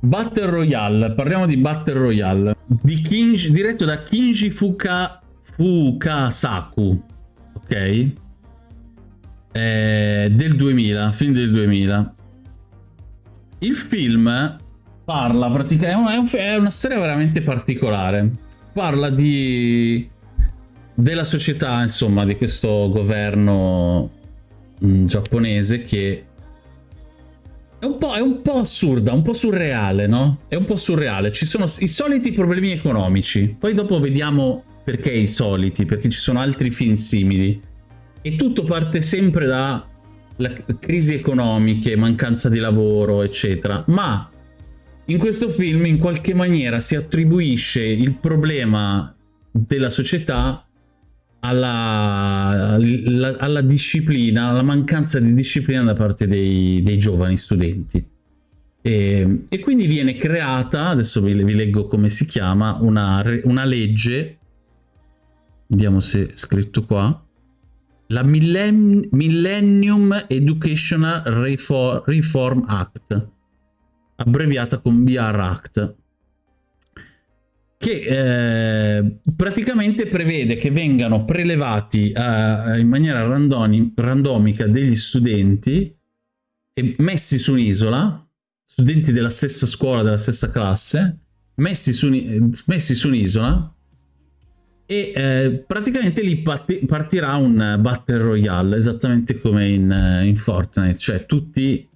Battle Royale, parliamo di Battle Royale, di Kinji, diretto da Kinji Fuka, Fukasaku, ok? Eh, del 2000, film del 2000. Il film parla praticamente, è, una storia veramente particolare, parla di della società, insomma, di questo governo mh, mm, giapponese che è un, è un, po', assurda, un po' surreale, no? È un po' surreale. Ci sono i soliti problemi economici. Poi dopo vediamo perché i soliti, perché ci sono altri film simili. E tutto parte sempre da crisi economiche, mancanza di lavoro, eccetera. Ma in questo film in qualche maniera si attribuisce il problema della società alla, alla, alla, disciplina, alla mancanza di disciplina da parte dei, dei giovani studenti. E, e, quindi viene creata, adesso vi, vi leggo come si chiama, una, una, legge, vediamo se è scritto qua, la Millenn Millennium Educational Reform, Reform Act, abbreviata con BR Act che eh, praticamente prevede che vengano prelevati uh, in maniera randoni, randomica degli studenti e messi su un'isola, studenti della stessa scuola, della stessa classe, messi su, messi su un'isola e eh, praticamente lì partirà un battle royale, esattamente come in, in Fortnite, cioè tutti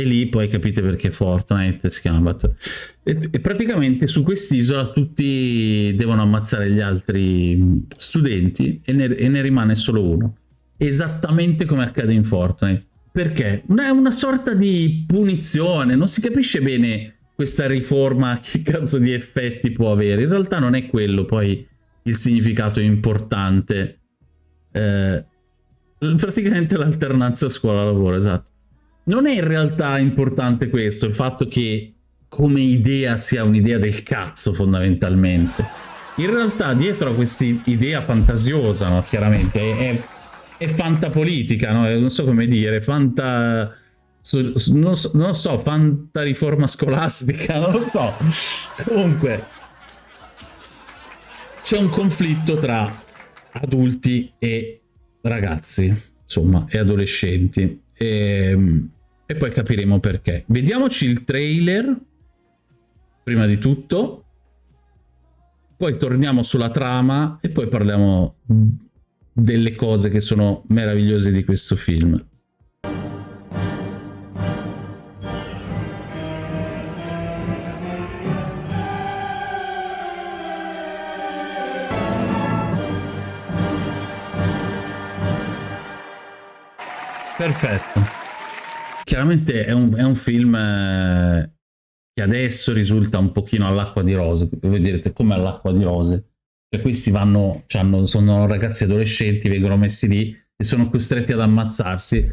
e lì poi capite perché Fortnite si Battle. E, e praticamente su quest'isola tutti devono ammazzare gli altri studenti e ne, e ne, rimane solo uno. Esattamente come accade in Fortnite. Perché? È una sorta di punizione, non si capisce bene questa riforma che cazzo di effetti può avere. In realtà non è quello poi il significato importante. Eh, praticamente l'alternanza scuola-lavoro, esatto non è in realtà importante questo, il fatto che come idea sia un'idea del cazzo fondamentalmente. In realtà dietro a questa idea fantasiosa, no? chiaramente, è, è fantapolitica, no? non so come dire, fanta... Non so, non so, fanta riforma scolastica, non lo so. Comunque, c'è un conflitto tra adulti e ragazzi, insomma, e adolescenti. E, ehm, e poi capiremo perché. Vediamoci il trailer, prima di tutto, poi torniamo sulla trama e poi parliamo delle cose che sono meravigliose di questo film. Perfetto chiaramente è un, è un film eh, che adesso risulta un pochino all'acqua di rose. Voi direte come all'acqua di rose? Cioè questi vanno, cioè sono ragazzi adolescenti, vengono messi lì e sono costretti ad ammazzarsi.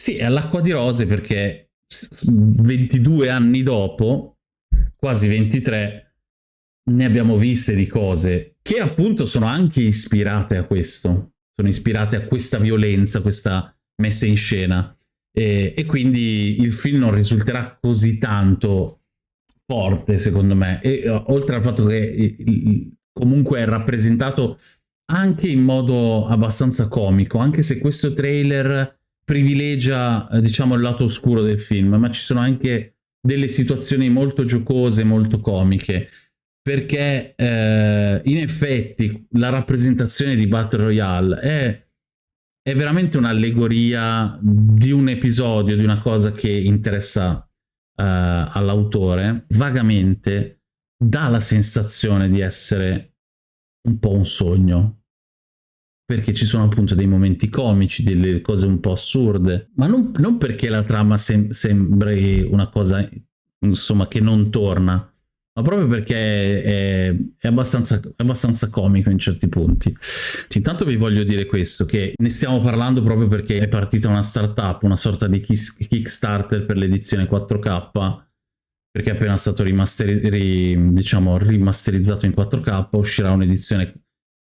Sì, è all'acqua di rose perché 22 anni dopo, quasi 23, ne abbiamo viste di cose che appunto sono anche ispirate a questo, sono ispirate a questa violenza, questa messa in scena. E, e, quindi il film non risulterà così tanto forte secondo me. E eh, oltre al fatto che comunque è rappresentato anche in modo abbastanza comico anche se questo trailer privilegia eh, diciamo il lato oscuro del film ma ci sono anche delle situazioni molto giocose molto comiche. Perché eh, in effetti la rappresentazione di Battle Royale è è veramente un'allegoria di un episodio, di una cosa che interessa uh, all'autore, vagamente dà la sensazione di essere un po' un sogno. Perché ci sono appunto dei momenti comici, delle cose un po' assurde, ma non, non perché la trama sem sembri una cosa insomma che non torna, ma proprio perché è, è, abbastanza, è, abbastanza, comico in certi punti. Intanto vi voglio dire questo, che ne stiamo parlando proprio perché è partita una startup, una sorta di Kickstarter per l'edizione 4K, perché è appena stato ri, diciamo, rimasterizzato in 4K, uscirà un'edizione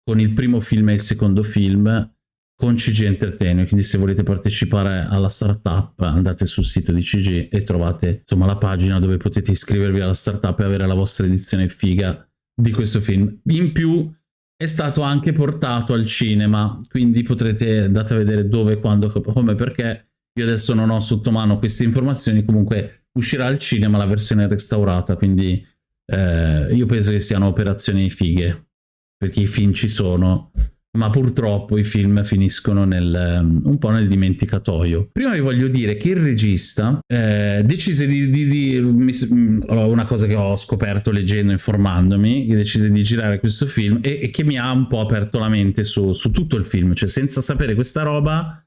con il primo film e il secondo film, con CG Entertainment, quindi se volete partecipare alla startup andate sul sito di CG e trovate insomma la pagina dove potete iscrivervi alla startup e avere la vostra edizione figa di questo film. In più è stato anche portato al cinema, quindi potrete andate a vedere dove, quando, come, perché. Io adesso non ho sotto mano queste informazioni, comunque uscirà al cinema la versione restaurata, quindi eh, io penso che siano operazioni fighe, perché i film ci sono, ma purtroppo i film finiscono nel, um, un po' nel dimenticatoio. Prima vi voglio dire che il regista eh, decise di, di, di, mm, una cosa che ho scoperto leggendo, informandomi, che decise di girare questo film e, e che mi ha un po' aperto la mente su, su tutto il film, cioè senza sapere questa roba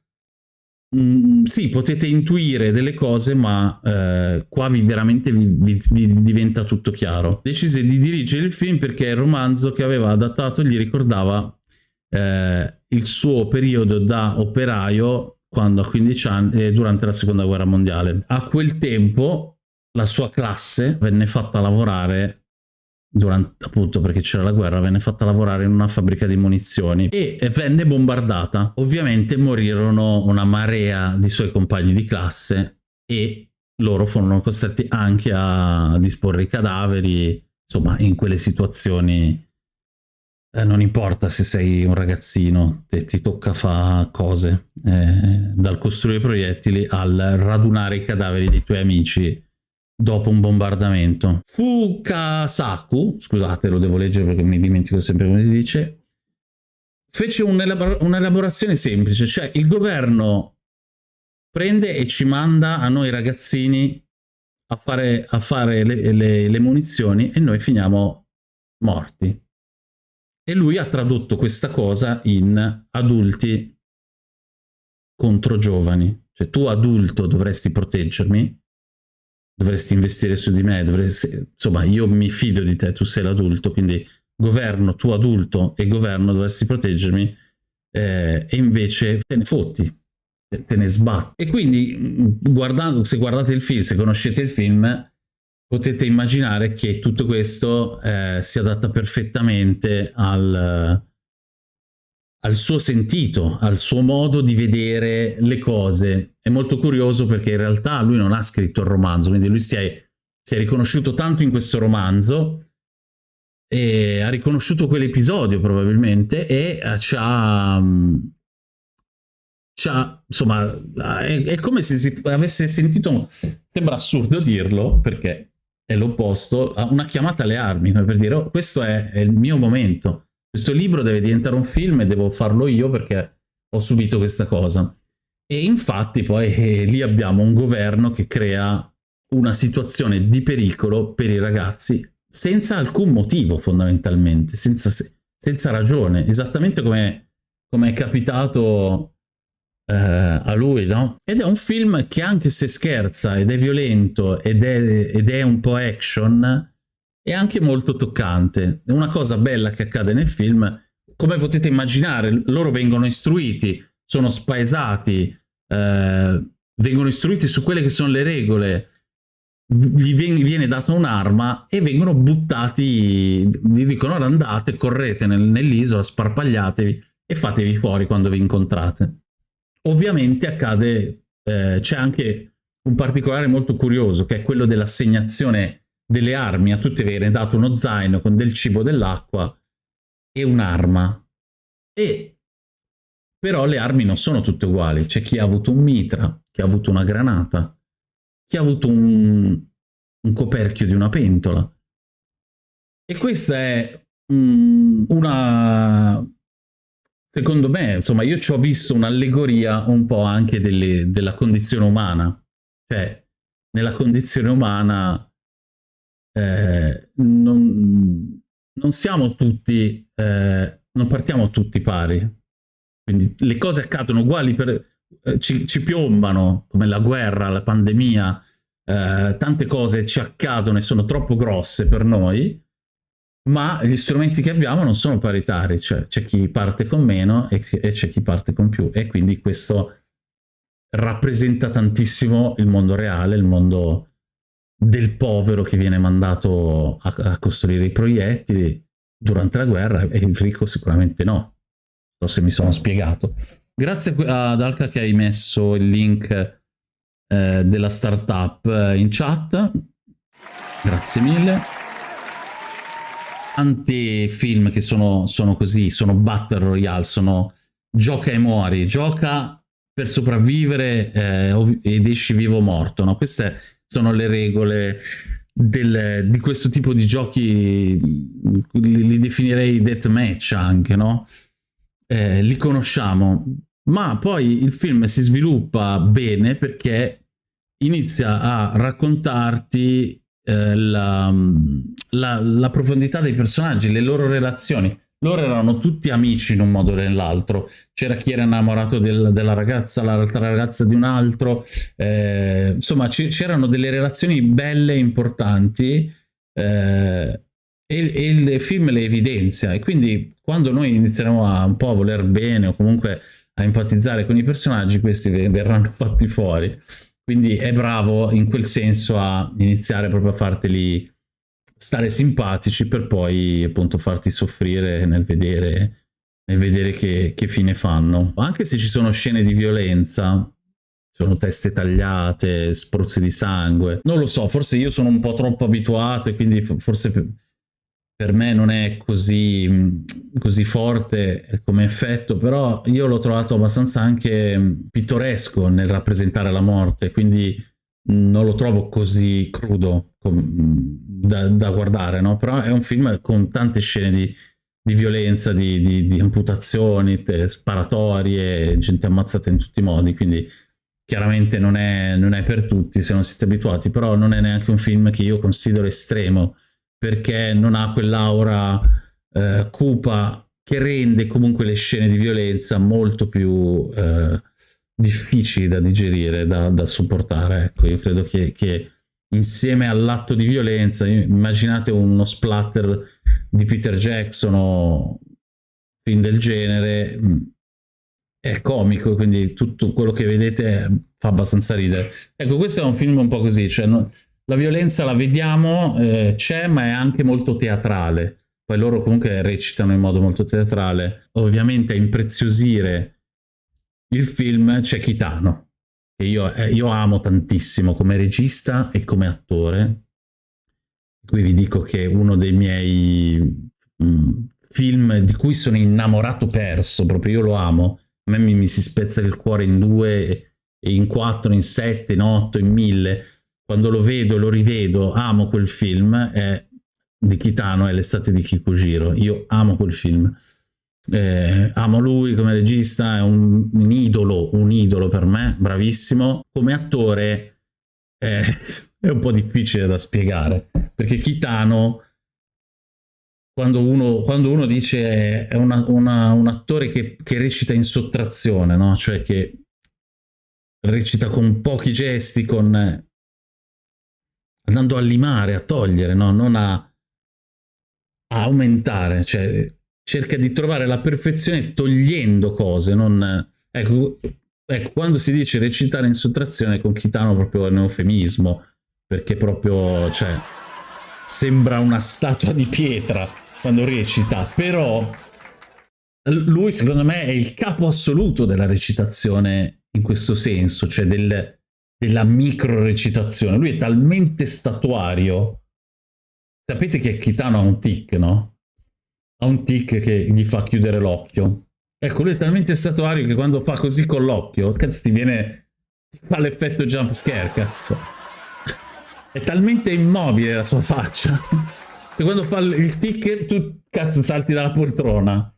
Mm, sì, potete intuire delle cose, ma eh, qua vi, veramente vi, vi, vi, diventa tutto chiaro. Decise di dirigere il film perché il romanzo che aveva adattato gli ricordava eh, il suo periodo da operaio quando a 15 anni, eh, durante la seconda guerra mondiale. A quel tempo la sua classe venne fatta lavorare durante, appunto perché c'era la guerra, venne fatta lavorare in una fabbrica di munizioni e venne bombardata. Ovviamente morirono una marea di suoi compagni di classe e loro furono costretti anche a disporre i cadaveri, insomma in quelle situazioni eh, non importa se sei un ragazzino, te, ti tocca fare cose, eh, dal costruire proiettili al radunare i cadaveri dei tuoi amici dopo un bombardamento. Fukasaku, scusate lo devo leggere perché mi dimentico sempre come si dice, fece un'elaborazione semplice, cioè il governo prende e ci manda a noi ragazzini a fare, a fare le, le, le munizioni e noi finiamo morti. E lui ha tradotto questa cosa in adulti contro giovani. Cioè tu adulto dovresti proteggermi, dovresti investire su di me, dovresti, insomma io mi fido di te, tu sei l'adulto, quindi governo, tu adulto e governo dovresti proteggermi eh, e invece te ne fotti, te ne sbatti. E quindi guardando, se guardate il film, se conoscete il film, potete immaginare che tutto questo eh, si adatta perfettamente al, al suo sentito, al suo modo di vedere le cose. È molto curioso perché in realtà lui non ha scritto il romanzo, quindi lui si è, si è riconosciuto tanto in questo romanzo e ha riconosciuto quell'episodio probabilmente e ci ha, ci ha insomma è, è, come se si avesse sentito sembra assurdo dirlo perché è l'opposto una chiamata alle armi come per dire oh, questo è, è il mio momento questo libro deve diventare un film e devo farlo io perché ho subito questa cosa. E infatti poi eh, lì abbiamo un governo che crea una situazione di pericolo per i ragazzi senza alcun motivo fondamentalmente, senza, senza ragione, esattamente come, come è capitato eh, a lui, no? Ed è un film che anche se scherza ed è violento ed è, ed è un po' action, è anche molto toccante. È una cosa bella che accade nel film, come potete immaginare, loro vengono istruiti, sono spaesati, eh, vengono istruiti su quelle che sono le regole, gli viene data un'arma e vengono buttati, gli dicono andate, correte nel, nell'isola, sparpagliatevi e fatevi fuori quando vi incontrate. Ovviamente accade, eh, c'è anche un particolare molto curioso che è quello dell'assegnazione delle armi, a tutti viene dato uno zaino con del cibo, dell'acqua e un'arma. E però le armi non sono tutte uguali, c'è chi ha avuto un mitra, chi ha avuto una granata, chi ha avuto un, un coperchio di una pentola. E questa è mm, una... Secondo me, insomma, io ci ho visto un'allegoria un po' anche delle, della condizione umana. Cioè, nella condizione umana eh, non, non, siamo tutti, eh, non partiamo tutti pari. Quindi le cose accadono uguali, per, eh, ci, ci, piombano, come la guerra, la pandemia, eh, tante cose ci accadono e sono troppo grosse per noi, ma gli strumenti che abbiamo non sono paritari, cioè c'è chi parte con meno e, e c'è chi parte con più, e quindi questo rappresenta tantissimo il mondo reale, il mondo del povero che viene mandato a, a, costruire i proiettili durante la guerra e il ricco sicuramente no. Non so se mi sono spiegato. Grazie ad Alka che hai messo il link eh, della startup eh, in chat. Grazie mille. Tanti film che sono, sono così, sono battle royale, sono gioca e muori, gioca per sopravvivere eh, ed esci vivo o morto. No? Queste sono le regole del, di questo tipo di giochi, li, li definirei deathmatch anche, no? Eh, li conosciamo, ma poi il film si sviluppa bene perché inizia a raccontarti eh, la, la, la, profondità dei personaggi, le loro relazioni. Loro erano tutti amici in un modo o nell'altro. C'era chi era innamorato del, della ragazza, l'altra ragazza di un altro. Eh, insomma, c'erano delle relazioni belle e importanti eh, e, e, il film le evidenzia. E quindi quando noi inizieremo a un po' a voler bene o comunque a empatizzare con i personaggi, questi verranno fatti fuori. Quindi è bravo in quel senso a iniziare proprio a farteli stare simpatici per poi appunto farti soffrire nel vedere, nel vedere che, che fine fanno. Anche se ci sono scene di violenza, sono teste tagliate, spruzzi di sangue. Non lo so, forse io sono un po' troppo abituato e quindi forse per me non è così, così forte come effetto, però io l'ho trovato abbastanza anche pittoresco nel rappresentare la morte, quindi non lo trovo così crudo da, da guardare, no? però è un film con tante scene di, di violenza, di, di, di amputazioni, sparatorie, gente ammazzata in tutti i modi, quindi chiaramente non è, non è per tutti se non siete abituati, però non è neanche un film che io considero estremo, perché non ha quell'aura eh, cupa che rende comunque le scene di violenza molto più eh, difficili da digerire, da, da, sopportare. Ecco, io credo che, che insieme all'atto di violenza, immaginate uno splatter di Peter Jackson o film del genere, mm, è comico, quindi tutto quello che vedete fa abbastanza ridere. Ecco, questo è un film un po' così, cioè no, la violenza la vediamo, eh, c'è, ma è anche molto teatrale. Poi loro comunque recitano in modo molto teatrale. Ovviamente a impreziosire il film c'è Kitano, che io, eh, io, amo tantissimo come regista e come attore. Qui vi dico che uno dei miei mh, mm, film di cui sono innamorato perso, proprio io lo amo. A me mi, mi si spezza il cuore in due, in quattro, in sette, in otto, in mille quando lo vedo, lo rivedo, amo quel film, è di Kitano, è l'estate di Kikujiro. Io amo quel film. Eh, amo lui come regista, è un, un, idolo, un idolo per me, bravissimo. Come attore è, è un po' difficile da spiegare, perché Kitano, quando uno, quando uno dice è una, una, un attore che, che, recita in sottrazione, no? cioè che recita con pochi gesti, con andando a limare, a togliere, no? non a, a aumentare, cioè cerca di trovare la perfezione togliendo cose, non... Ecco, ecco, quando si dice recitare in sottrazione con Kitano proprio è un eufemismo, perché proprio, cioè, sembra una statua di pietra quando recita, però lui secondo me è il capo assoluto della recitazione in questo senso, cioè del, della micro recitazione. Lui è talmente statuario. Sapete che Kitano ha un tic, no? Ha un tic che gli fa chiudere l'occhio. Ecco, lui è talmente statuario che quando fa così con l'occhio, cazzo, ti viene... fa l'effetto jump scare, cazzo. È talmente immobile la sua faccia che quando fa il tic tu, cazzo, salti dalla poltrona.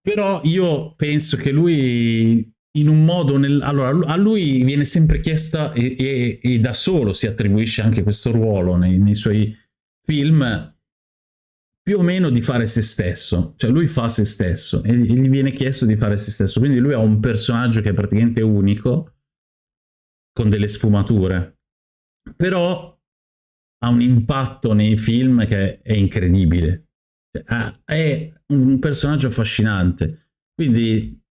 Però io penso che lui in un modo, nel, allora a lui viene sempre chiesta e, e, e, da solo si attribuisce anche questo ruolo nei, nei, suoi film più o meno di fare se stesso, cioè lui fa se stesso e gli viene chiesto di fare se stesso, quindi lui ha un personaggio che è praticamente unico, con delle sfumature, però ha un impatto nei film che è incredibile, cioè, è un personaggio affascinante, quindi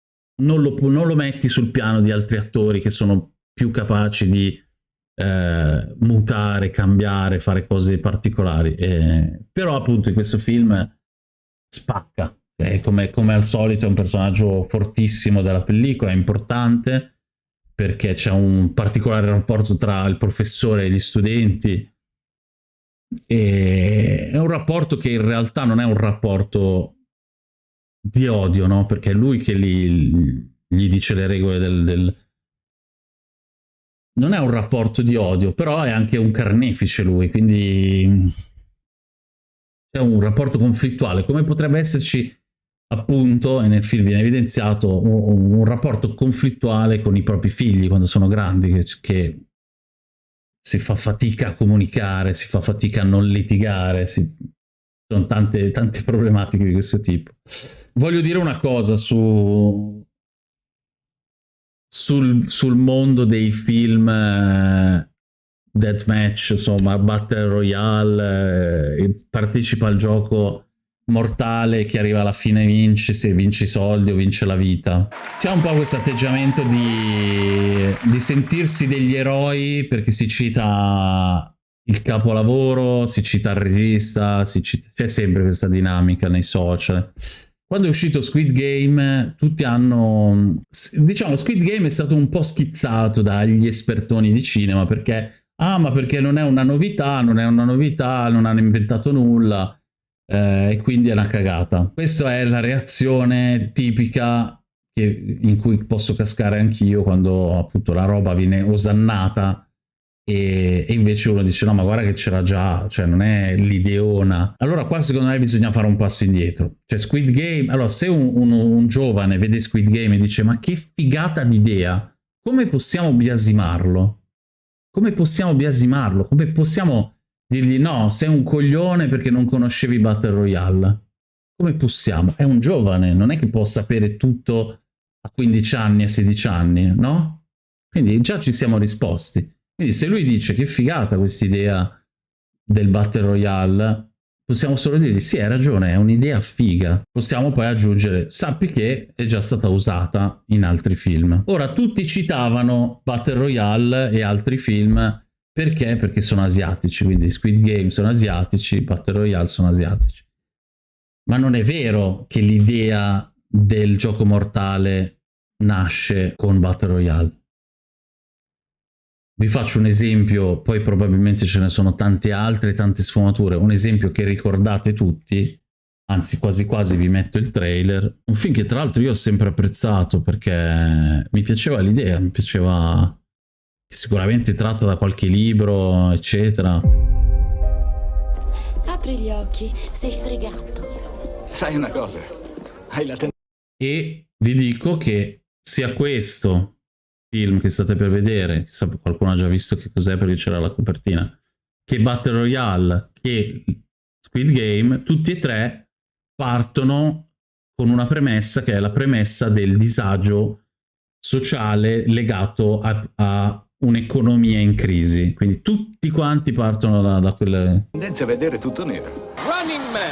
non lo, non lo, metti sul piano di altri attori che sono più capaci di eh, mutare, cambiare, fare cose particolari. Eh, però appunto in questo film spacca, come, come al solito è un personaggio fortissimo della pellicola, è importante, perché c'è un particolare rapporto tra il professore e gli studenti, e è un rapporto che in realtà non è un rapporto di odio, no? Perché è lui che gli, gli dice le regole del, del, Non è un rapporto di odio, però è anche un carnefice lui, quindi... È un rapporto conflittuale, come potrebbe esserci appunto, e nel film viene evidenziato, un, un rapporto conflittuale con i propri figli quando sono grandi, che, che si fa fatica a comunicare, si fa fatica a non litigare, si... sono tante, tante problematiche di questo tipo. Voglio dire una cosa su... sul, sul mondo dei film uh, deathmatch, insomma, Battle Royale, uh, partecipa al gioco mortale che arriva alla fine vince, se vince i soldi o vince la vita. C'è un po' questo atteggiamento di, di sentirsi degli eroi perché si cita il capolavoro, si cita il regista, c'è sempre questa dinamica nei social. Quando è uscito Squid Game, tutti hanno... Diciamo, Squid Game è stato un po' schizzato dagli espertoni di cinema perché... Ah, ma perché non è una novità, non è una novità, non hanno inventato nulla eh, e quindi è una cagata. Questa è la reazione tipica che, in cui posso cascare anch'io quando appunto la roba viene osannata e, e, invece uno dice no ma guarda che c'era già, cioè non è l'ideona. Allora qua secondo me bisogna fare un passo indietro. Cioè Squid Game, allora se un, un, un giovane vede Squid Game e dice ma che figata d'idea, come possiamo biasimarlo? Come possiamo biasimarlo? Come possiamo dirgli no, sei un coglione perché non conoscevi Battle Royale. Come possiamo? È un giovane, non è che può sapere tutto a 15 anni, a 16 anni, no? Quindi già ci siamo risposti. Quindi se lui dice che figata questa idea del Battle Royale, possiamo solo dirgli sì, hai ragione, è un'idea figa. Possiamo poi aggiungere, sappi che è già stata usata in altri film. Ora, tutti citavano Battle Royale e altri film perché? Perché sono asiatici, quindi Squid Game sono asiatici, Battle Royale sono asiatici. Ma non è vero che l'idea del gioco mortale nasce con Battle Royale. Vi faccio un esempio, poi probabilmente ce ne sono tante altre, tante sfumature. Un esempio che ricordate tutti, anzi quasi quasi vi metto il trailer. Un film che tra l'altro io ho sempre apprezzato perché mi piaceva l'idea, mi piaceva che sicuramente tratta da qualche libro, eccetera. Apri gli occhi, sei fregato. Sai una cosa, hai la tendenza... E vi dico che sia questo film che state per vedere, chissà qualcuno ha già visto che cos'è perché c'era la copertina, che Battle Royale, che Squid Game, tutti e tre partono con una premessa che è la premessa del disagio sociale legato a, a un'economia in crisi. Quindi tutti quanti partono da, da quelle... Tendenza a vedere tutto nero. Running Man!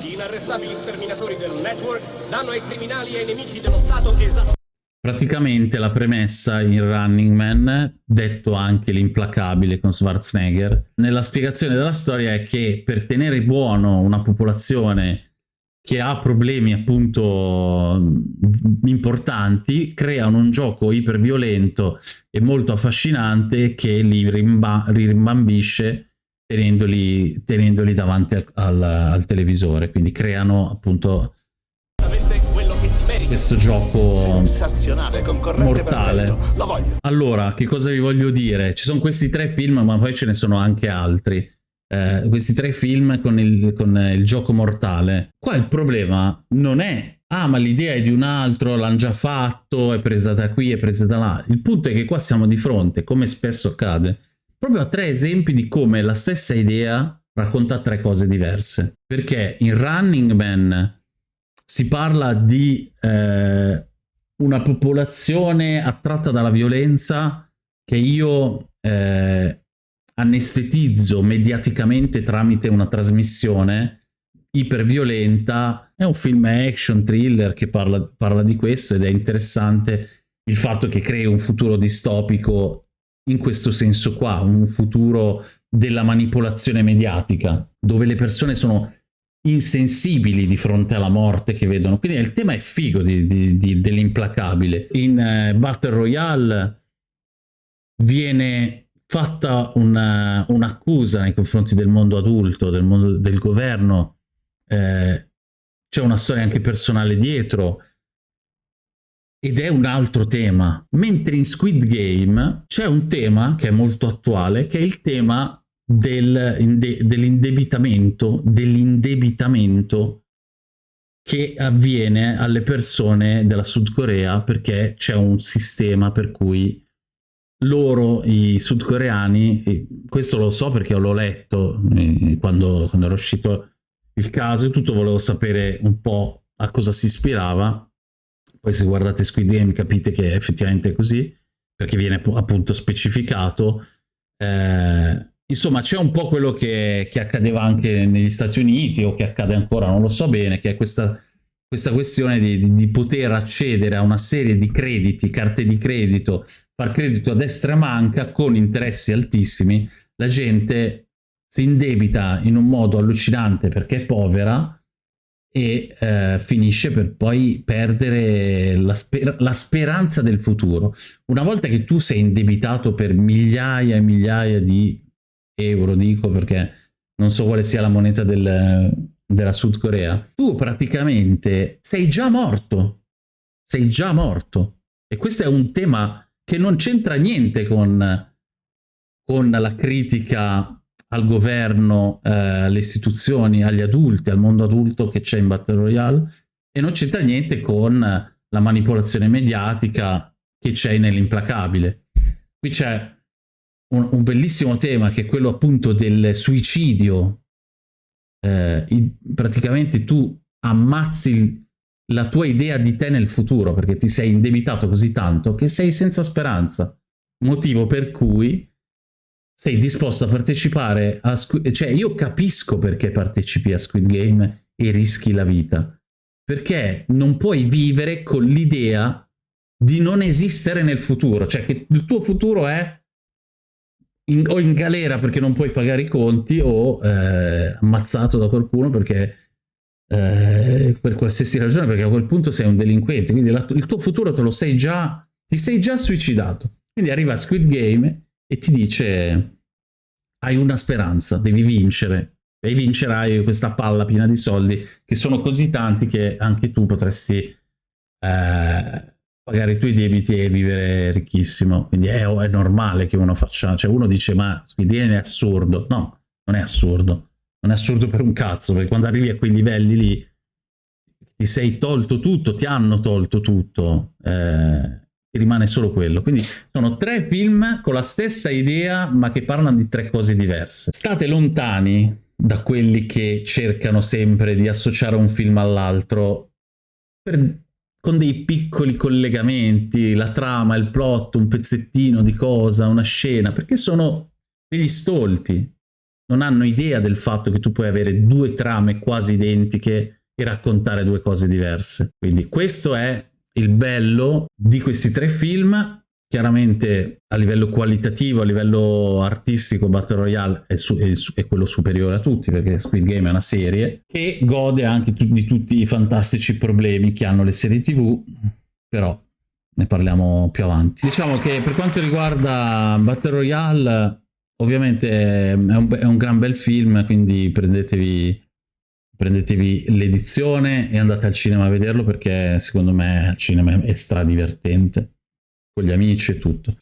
Gli inarrestabili sterminatori del network danno ai criminali e ai nemici dello Stato esatto. Praticamente la premessa in Running Man, detto anche l'implacabile con Schwarzenegger, nella spiegazione della storia è che per tenere buono una popolazione che ha problemi appunto importanti, creano un gioco iperviolento e molto affascinante che li rimba rimbambisce tenendoli, tenendoli davanti al, al, al, televisore, quindi creano appunto questo gioco mortale. Allora, che cosa vi voglio dire? Ci sono questi tre film, ma poi ce ne sono anche altri eh, questi tre film con il, con il gioco mortale. Qua il problema non è ah ma l'idea è di un altro, l'hanno già fatto, è presa da qui, è presa da là. Il punto è che qua siamo di fronte, come spesso accade, proprio a tre esempi di come la stessa idea racconta tre cose diverse. Perché in Running Man si parla di eh, una popolazione attratta dalla violenza che io eh, anestetizzo mediaticamente tramite una trasmissione iperviolenta. È un film action thriller che parla, parla di questo ed è interessante il fatto che crei un futuro distopico in questo senso qua, un futuro della manipolazione mediatica, dove le persone sono insensibili di fronte alla morte che vedono. Quindi il tema è figo dell'implacabile. In uh, Battle Royale viene fatta un'accusa nei confronti del mondo adulto, del, mondo, del governo, eh, c'è una storia anche personale dietro, ed è un altro tema. Mentre in Squid Game c'è un tema che è molto attuale, che è il tema del, dell'indebitamento, dell'indebitamento che avviene alle persone della Sud Corea perché c'è un sistema per cui loro, i sudcoreani, questo lo so perché l'ho letto eh, quando, quando era uscito il caso e tutto, volevo sapere un po' a cosa si ispirava, poi se guardate Squid Game capite che effettivamente è così, perché viene appunto specificato. Eh, insomma, c'è un po' quello che, che, accadeva anche negli Stati Uniti o che accade ancora, non lo so bene, che è questa, questa questione di, di, di poter accedere a una serie di crediti, carte di credito, far credito a destra manca con interessi altissimi. La gente si indebita in un modo allucinante perché è povera e eh, finisce per poi perdere la, sper la, speranza del futuro. Una volta che tu sei indebitato per migliaia e migliaia di euro, dico perché non so quale sia la moneta del, della Sud Corea, tu praticamente sei già morto, sei già morto. E questo è un tema che non c'entra niente con, con la critica al governo, eh, alle istituzioni, agli adulti, al mondo adulto che c'è in Battle Royale e non c'entra niente con la manipolazione mediatica che c'è nell'implacabile. Qui c'è un, un, bellissimo tema che è quello appunto del suicidio. Eh, in, praticamente tu ammazzi la tua idea di te nel futuro perché ti sei indebitato così tanto che sei senza speranza. Motivo per cui sei disposto a partecipare a Squid cioè io capisco perché partecipi a Squid Game e rischi la vita perché non puoi vivere con l'idea di non esistere nel futuro cioè che il tuo futuro è in, o in galera perché non puoi pagare i conti o eh, ammazzato da qualcuno perché eh, per qualsiasi ragione perché a quel punto sei un delinquente. Quindi la, il tuo futuro te lo sei già ti sei già suicidato. Quindi arriva Squid Game e ti dice hai una speranza, devi vincere. E vincerai questa palla piena di soldi che sono così tanti che anche tu potresti eh, pagare i tuoi debiti e vivere ricchissimo. Quindi è, è, normale che uno faccia, cioè uno dice ma Squidien è assurdo. No, non è assurdo. Non è assurdo per un cazzo, perché quando arrivi a quei livelli lì ti sei tolto tutto, ti hanno tolto tutto. Eh, rimane solo quello. Quindi sono tre film con la stessa idea, ma che parlano di tre cose diverse. State lontani da quelli che cercano sempre di associare un film all'altro con dei piccoli collegamenti, la trama, il plot, un pezzettino di cosa, una scena, perché sono degli stolti. Non hanno idea del fatto che tu puoi avere due trame quasi identiche e raccontare due cose diverse. Quindi questo è il bello di questi tre film chiaramente a livello qualitativo, a livello artistico Battle Royale è, su, è, è, quello superiore a tutti perché Squid Game è una serie che gode anche tu, di tutti i fantastici problemi che hanno le serie tv però ne parliamo più avanti. Diciamo che per quanto riguarda Battle Royale ovviamente è un, è un gran bel film quindi prendetevi prendetevi l'edizione e andate al cinema a vederlo perché secondo me al cinema è stra divertente con gli amici e tutto.